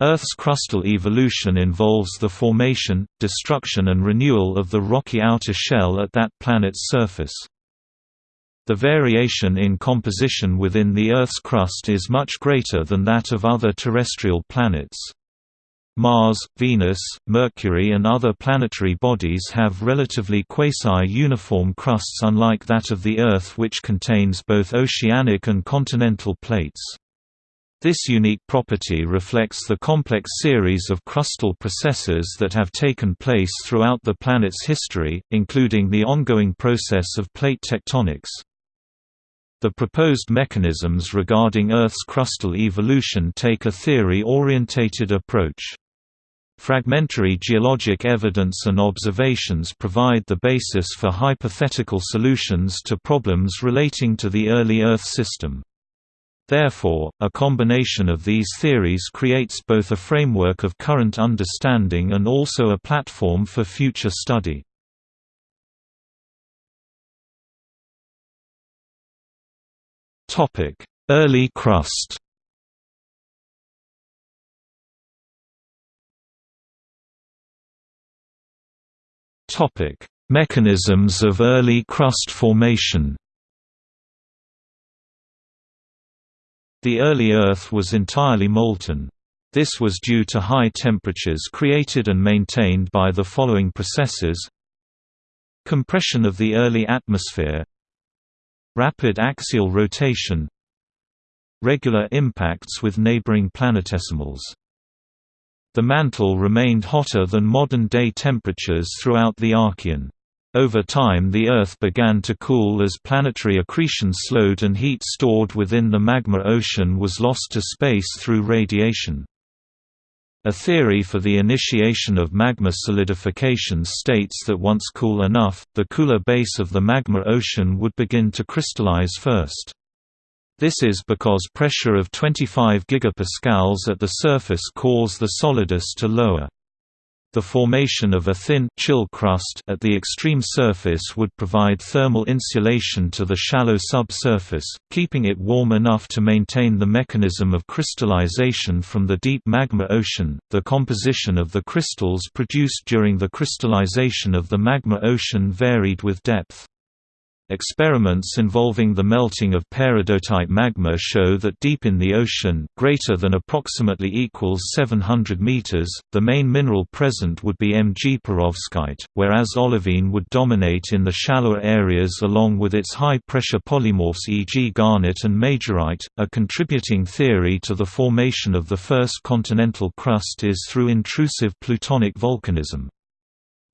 Earth's crustal evolution involves the formation, destruction and renewal of the rocky outer shell at that planet's surface. The variation in composition within the Earth's crust is much greater than that of other terrestrial planets. Mars, Venus, Mercury and other planetary bodies have relatively quasi-uniform crusts unlike that of the Earth which contains both oceanic and continental plates. This unique property reflects the complex series of crustal processes that have taken place throughout the planet's history, including the ongoing process of plate tectonics. The proposed mechanisms regarding Earth's crustal evolution take a theory-orientated approach. Fragmentary geologic evidence and observations provide the basis for hypothetical solutions to problems relating to the early Earth system. Therefore, a combination of these theories creates both a framework of current understanding and also a platform for future study. Early crust Mechanisms of early crust formation. The early Earth was entirely molten. This was due to high temperatures created and maintained by the following processes Compression of the early atmosphere Rapid axial rotation Regular impacts with neighboring planetesimals the mantle remained hotter than modern-day temperatures throughout the Archean. Over time the Earth began to cool as planetary accretion slowed and heat stored within the magma ocean was lost to space through radiation. A theory for the initiation of magma solidification states that once cool enough, the cooler base of the magma ocean would begin to crystallize first. This is because pressure of 25 gigapascals at the surface cause the solidus to lower. The formation of a thin chill crust at the extreme surface would provide thermal insulation to the shallow subsurface, keeping it warm enough to maintain the mechanism of crystallization from the deep magma ocean. The composition of the crystals produced during the crystallization of the magma ocean varied with depth. Experiments involving the melting of peridotite magma show that deep in the ocean, greater than approximately equals 700 meters, the main mineral present would be Mg perovskite, whereas olivine would dominate in the shallower areas along with its high-pressure polymorphs e.g. garnet and majorite. A contributing theory to the formation of the first continental crust is through intrusive plutonic volcanism.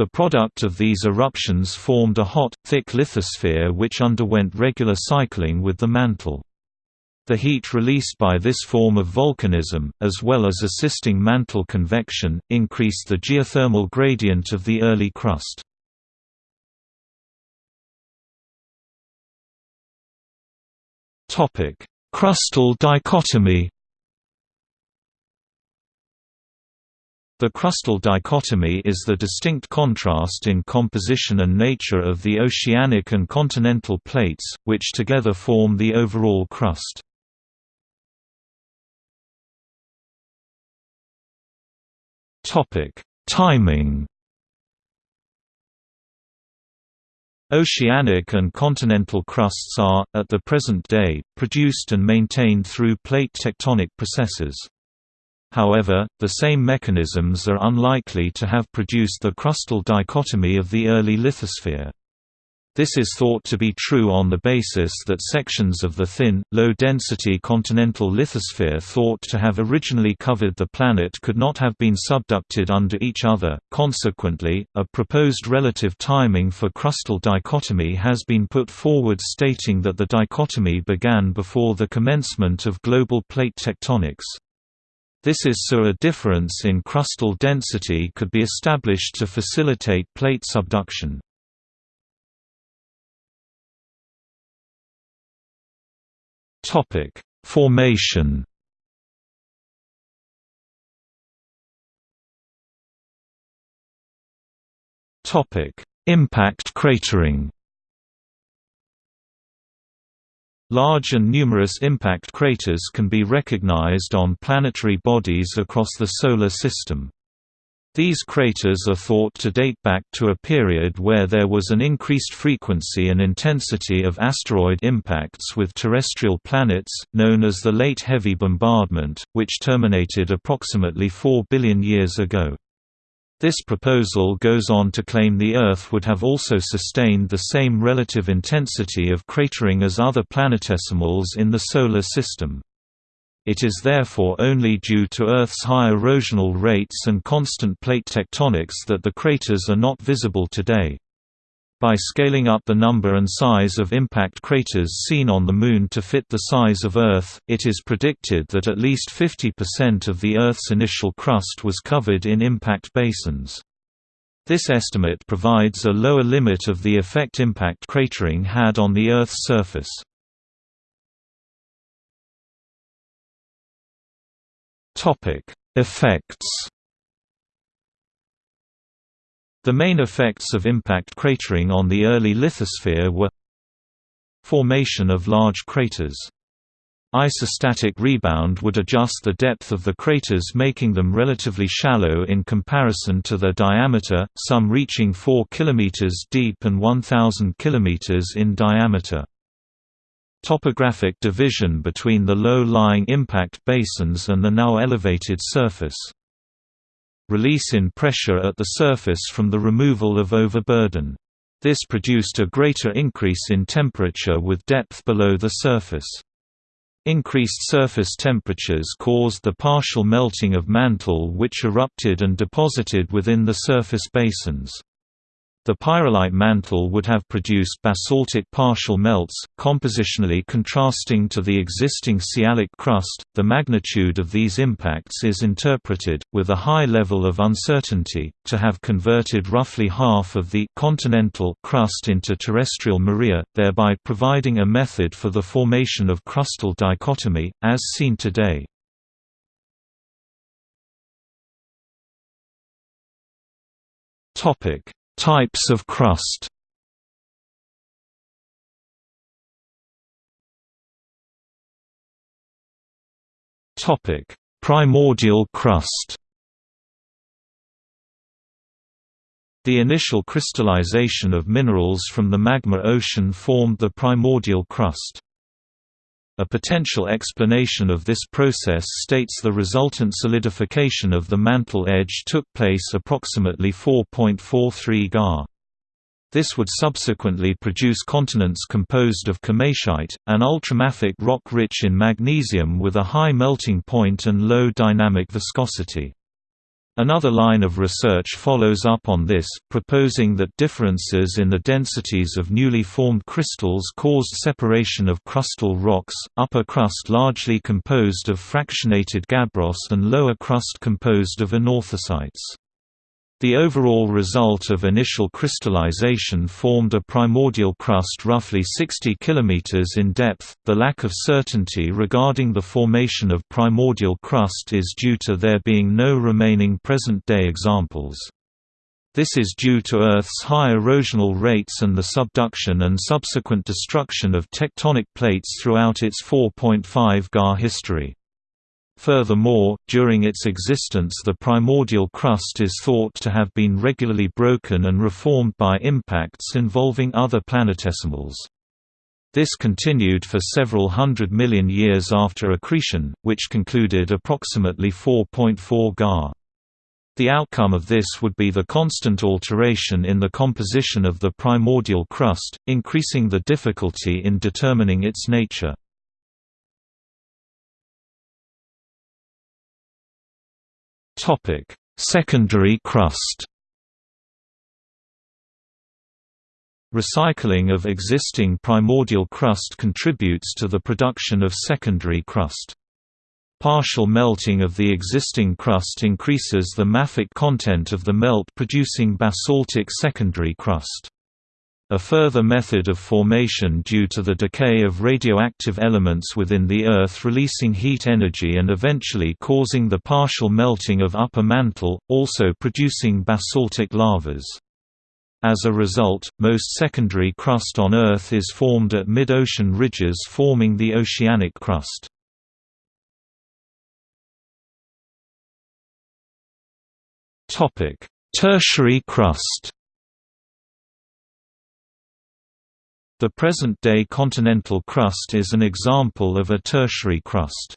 The product of these eruptions formed a hot, thick lithosphere which underwent regular cycling with the mantle. The heat released by this form of volcanism, as well as assisting mantle convection, increased the geothermal gradient of the early crust. Crustal dichotomy The crustal dichotomy is the distinct contrast in composition and nature of the oceanic and continental plates, which together form the overall crust. Timing Oceanic and continental crusts are, at the present day, produced and maintained through plate tectonic processes. However, the same mechanisms are unlikely to have produced the crustal dichotomy of the early lithosphere. This is thought to be true on the basis that sections of the thin, low-density continental lithosphere thought to have originally covered the planet could not have been subducted under each other. Consequently, a proposed relative timing for crustal dichotomy has been put forward stating that the dichotomy began before the commencement of global plate tectonics. This is so a difference in crustal density could be established to facilitate plate subduction. Topic: Formation. Topic: Impact cratering. Large and numerous impact craters can be recognized on planetary bodies across the Solar System. These craters are thought to date back to a period where there was an increased frequency and intensity of asteroid impacts with terrestrial planets, known as the Late Heavy Bombardment, which terminated approximately 4 billion years ago. This proposal goes on to claim the Earth would have also sustained the same relative intensity of cratering as other planetesimals in the Solar System. It is therefore only due to Earth's high erosional rates and constant plate tectonics that the craters are not visible today. By scaling up the number and size of impact craters seen on the Moon to fit the size of Earth, it is predicted that at least 50% of the Earth's initial crust was covered in impact basins. This estimate provides a lower limit of the effect impact cratering had on the Earth's surface. Effects the main effects of impact cratering on the early lithosphere were Formation of large craters. Isostatic rebound would adjust the depth of the craters making them relatively shallow in comparison to their diameter, some reaching 4 km deep and 1,000 km in diameter. Topographic division between the low-lying impact basins and the now elevated surface release in pressure at the surface from the removal of overburden. This produced a greater increase in temperature with depth below the surface. Increased surface temperatures caused the partial melting of mantle which erupted and deposited within the surface basins. The pyrolite mantle would have produced basaltic partial melts, compositionally contrasting to the existing sialic crust. The magnitude of these impacts is interpreted, with a high level of uncertainty, to have converted roughly half of the continental crust into terrestrial maria, thereby providing a method for the formation of crustal dichotomy, as seen today. Topic Types of crust Topic: Primordial crust. The initial crystallization of minerals from the magma ocean formed the primordial crust. A potential explanation of this process states the resultant solidification of the mantle edge took place approximately 4.43 Ga. This would subsequently produce continents composed of komatiite, an ultramafic rock rich in magnesium with a high melting point and low dynamic viscosity. Another line of research follows up on this, proposing that differences in the densities of newly formed crystals caused separation of crustal rocks, upper crust largely composed of fractionated gabbros and lower crust composed of anorthosites. The overall result of initial crystallization formed a primordial crust roughly 60 km in depth. The lack of certainty regarding the formation of primordial crust is due to there being no remaining present day examples. This is due to Earth's high erosional rates and the subduction and subsequent destruction of tectonic plates throughout its 4.5 Ga history. Furthermore, during its existence the primordial crust is thought to have been regularly broken and reformed by impacts involving other planetesimals. This continued for several hundred million years after accretion, which concluded approximately 4.4 Ga. The outcome of this would be the constant alteration in the composition of the primordial crust, increasing the difficulty in determining its nature. Topic: Secondary crust. Recycling of existing primordial crust contributes to the production of secondary crust. Partial melting of the existing crust increases the mafic content of the melt producing basaltic secondary crust. A further method of formation due to the decay of radioactive elements within the Earth releasing heat energy and eventually causing the partial melting of upper mantle, also producing basaltic lavas. As a result, most secondary crust on Earth is formed at mid-ocean ridges forming the oceanic crust. Tertiary crust The present-day continental crust is an example of a tertiary crust.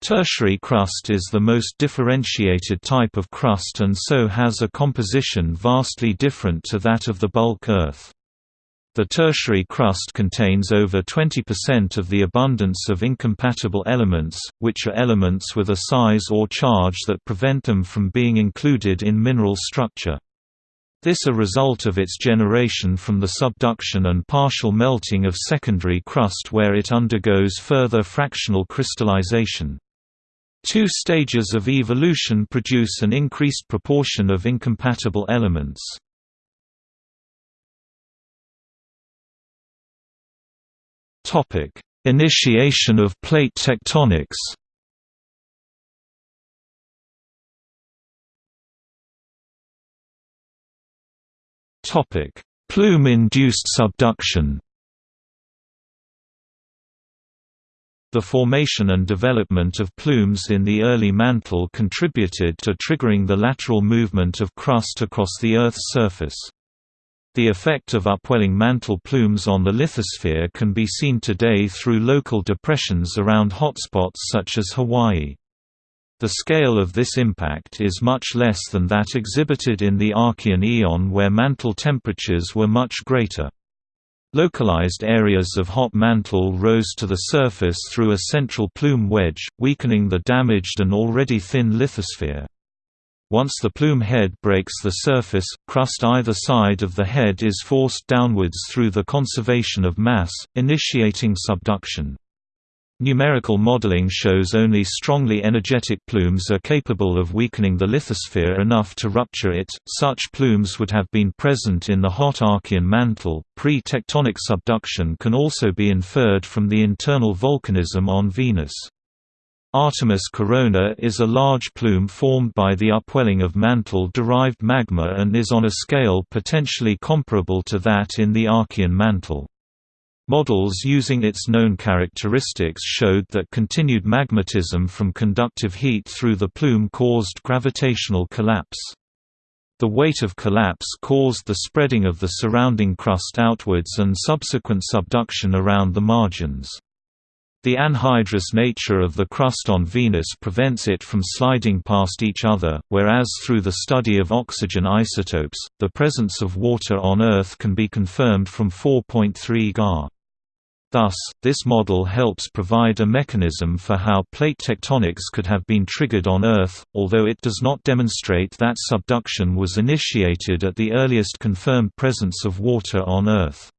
Tertiary crust is the most differentiated type of crust and so has a composition vastly different to that of the bulk Earth. The tertiary crust contains over 20% of the abundance of incompatible elements, which are elements with a size or charge that prevent them from being included in mineral structure. This a result of its generation from the subduction and partial melting of secondary crust where it undergoes further fractional crystallization. Two stages of evolution produce an increased proportion of incompatible elements. Initiation of plate tectonics Plume-induced subduction The formation and development of plumes in the early mantle contributed to triggering the lateral movement of crust across the Earth's surface. The effect of upwelling mantle plumes on the lithosphere can be seen today through local depressions around hotspots such as Hawaii. The scale of this impact is much less than that exhibited in the Archean eon where mantle temperatures were much greater. Localized areas of hot mantle rose to the surface through a central plume wedge, weakening the damaged and already thin lithosphere. Once the plume head breaks the surface, crust either side of the head is forced downwards through the conservation of mass, initiating subduction. Numerical modeling shows only strongly energetic plumes are capable of weakening the lithosphere enough to rupture it. Such plumes would have been present in the hot Archean mantle. Pre tectonic subduction can also be inferred from the internal volcanism on Venus. Artemis Corona is a large plume formed by the upwelling of mantle-derived magma and is on a scale potentially comparable to that in the Archean mantle. Models using its known characteristics showed that continued magmatism from conductive heat through the plume caused gravitational collapse. The weight of collapse caused the spreading of the surrounding crust outwards and subsequent subduction around the margins. The anhydrous nature of the crust on Venus prevents it from sliding past each other, whereas through the study of oxygen isotopes, the presence of water on Earth can be confirmed from 4.3 Ga. Thus, this model helps provide a mechanism for how plate tectonics could have been triggered on Earth, although it does not demonstrate that subduction was initiated at the earliest confirmed presence of water on Earth.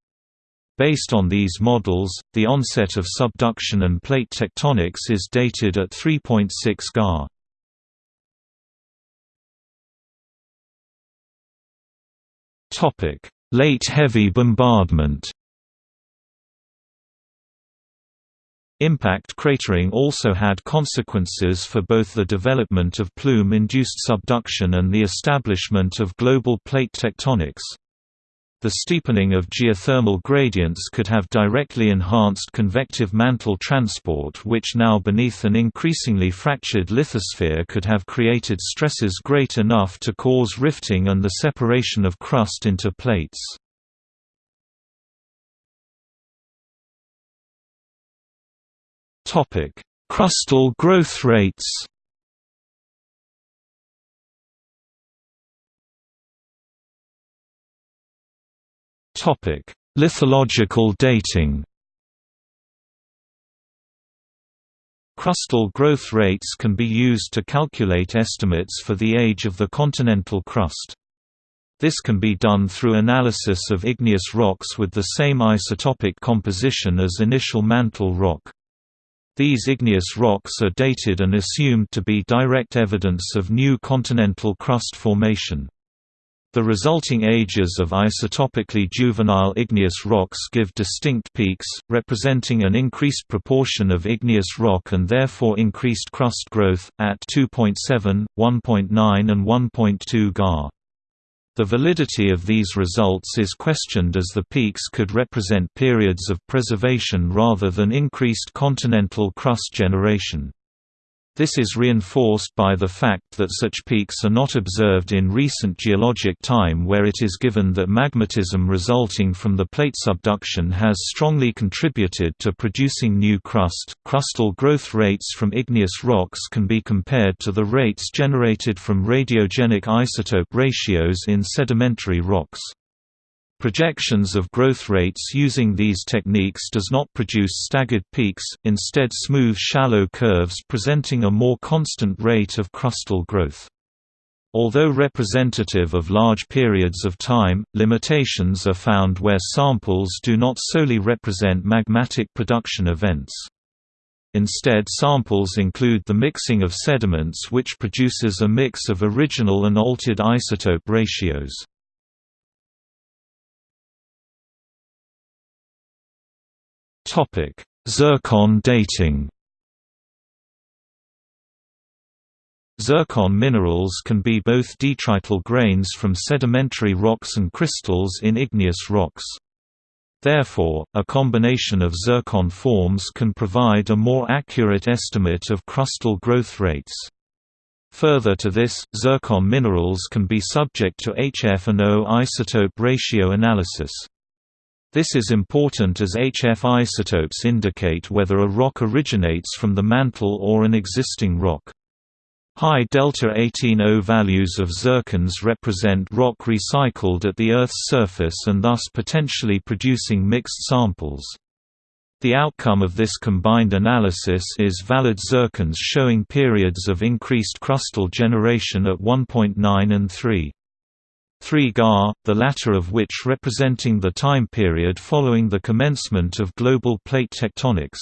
Based on these models, the onset of subduction and plate tectonics is dated at 3.6 Ga. Late heavy bombardment Impact cratering also had consequences for both the development of plume-induced subduction and the establishment of global plate tectonics. The steepening of geothermal gradients could have directly enhanced convective mantle transport which now beneath an increasingly fractured lithosphere could have created stresses great enough to cause rifting and the separation of crust into plates. Crustal growth rates. Topic: Lithological dating. Crustal growth rates can be used to calculate estimates for the age of the continental crust. This can be done through analysis of igneous rocks with the same isotopic composition as initial mantle rock. These igneous rocks are dated and assumed to be direct evidence of new continental crust formation. The resulting ages of isotopically juvenile igneous rocks give distinct peaks, representing an increased proportion of igneous rock and therefore increased crust growth, at 2.7, 1.9 and 1.2 Ga. The validity of these results is questioned as the peaks could represent periods of preservation rather than increased continental crust generation. This is reinforced by the fact that such peaks are not observed in recent geologic time where it is given that magmatism resulting from the plate subduction has strongly contributed to producing new crust. Crustal growth rates from igneous rocks can be compared to the rates generated from radiogenic isotope ratios in sedimentary rocks. Projections of growth rates using these techniques does not produce staggered peaks, instead smooth shallow curves presenting a more constant rate of crustal growth. Although representative of large periods of time, limitations are found where samples do not solely represent magmatic production events. Instead samples include the mixing of sediments which produces a mix of original and altered isotope ratios. Topic: Zircon dating. Zircon minerals can be both detrital grains from sedimentary rocks and crystals in igneous rocks. Therefore, a combination of zircon forms can provide a more accurate estimate of crustal growth rates. Further to this, zircon minerals can be subject to HF and O isotope ratio analysis. This is important as HF isotopes indicate whether a rock originates from the mantle or an existing rock. High delta 18O values of zircons represent rock recycled at the Earth's surface and thus potentially producing mixed samples. The outcome of this combined analysis is valid zircons showing periods of increased crustal generation at 1.9 and 3. 3 Ga, the latter of which representing the time period following the commencement of global plate tectonics.